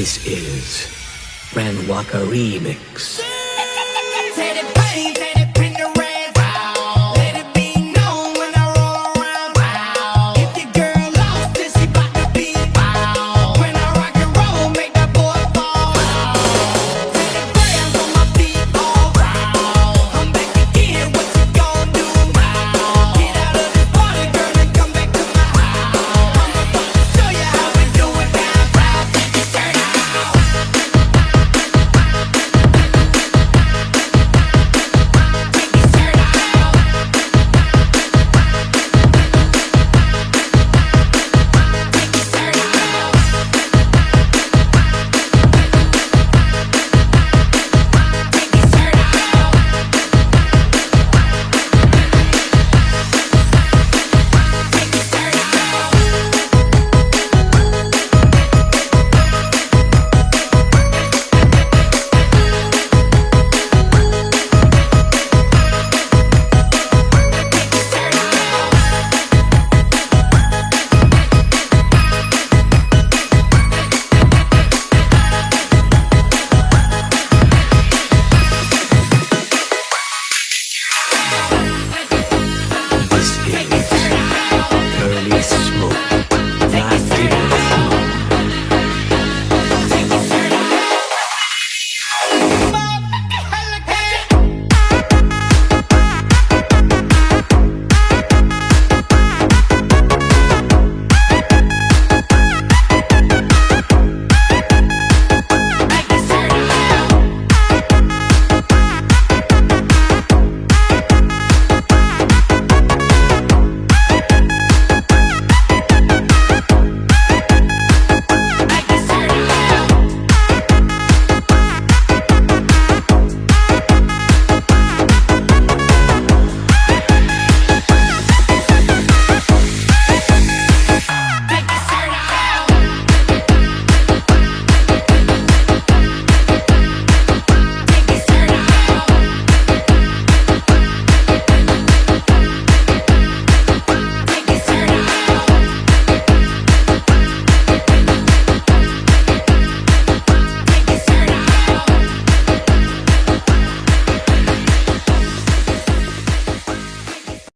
This is Ran Walker Remix.